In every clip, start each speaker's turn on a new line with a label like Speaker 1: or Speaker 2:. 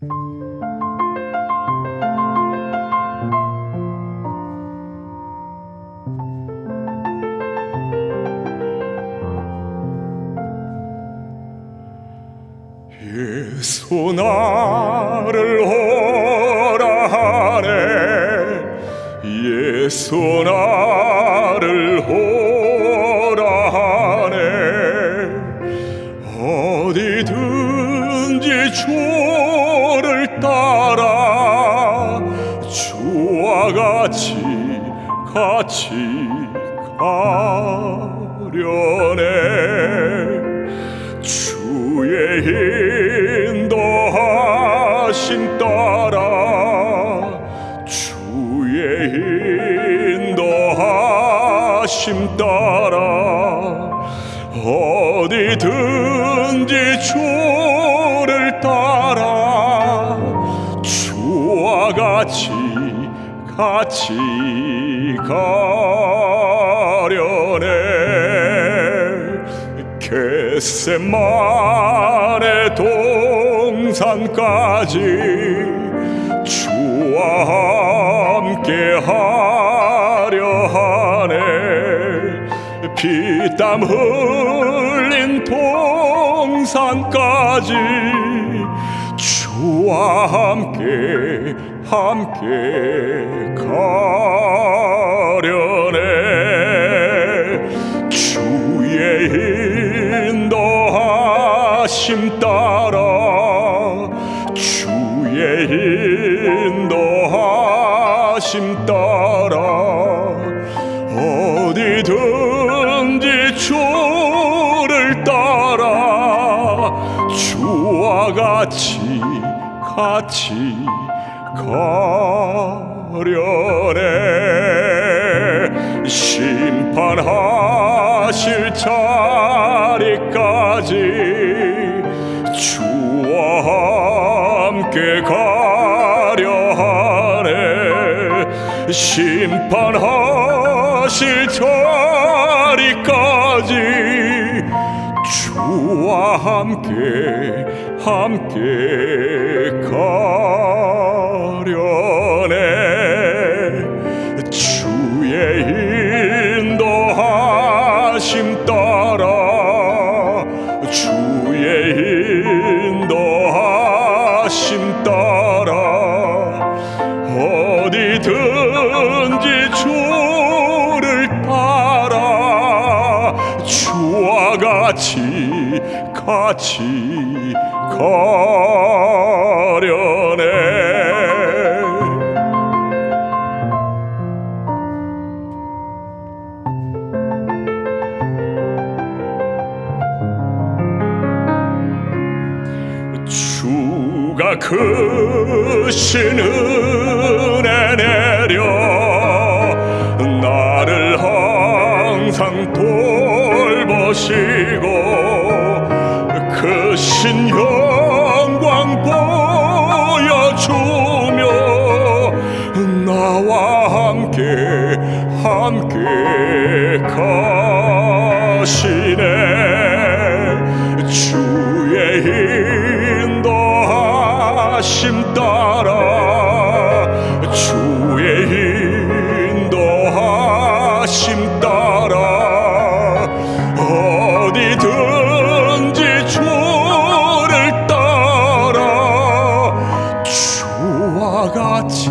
Speaker 1: 예수 나를 오라 하네. 예수 나 같이 같이 가려네. 주의 인도하심 따라 주의 인도하심 따라 어디든지 주를 따라 주와 같이 같이 가려네. 겟세만의 동산까지 주와 함께 하려 하네. 피땀 흘린 동산까지 주와 함께 함께 가려네. 주의 인도하심 따라 주의 인도하심 따라 어디든지 주를 따라 주와 같이 같이 가려네. 심판하실 자리까지 주와 함께 가려 하네. 심판하실 자리까지 주와 함께 함께 가려네 주의 인도하심 따라 주의 인도하심 따라 어디든지 주를 따라 주와 같이 같이 가려네. 주가 크신 은혜 내려 나를 항상 돌보시고 크신 영광 보여주며 나와 함께 함께 가시네. 주의 인도하심 따라 주 같이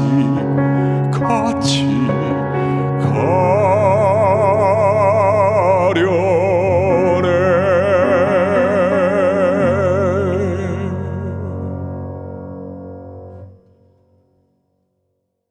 Speaker 1: 같이.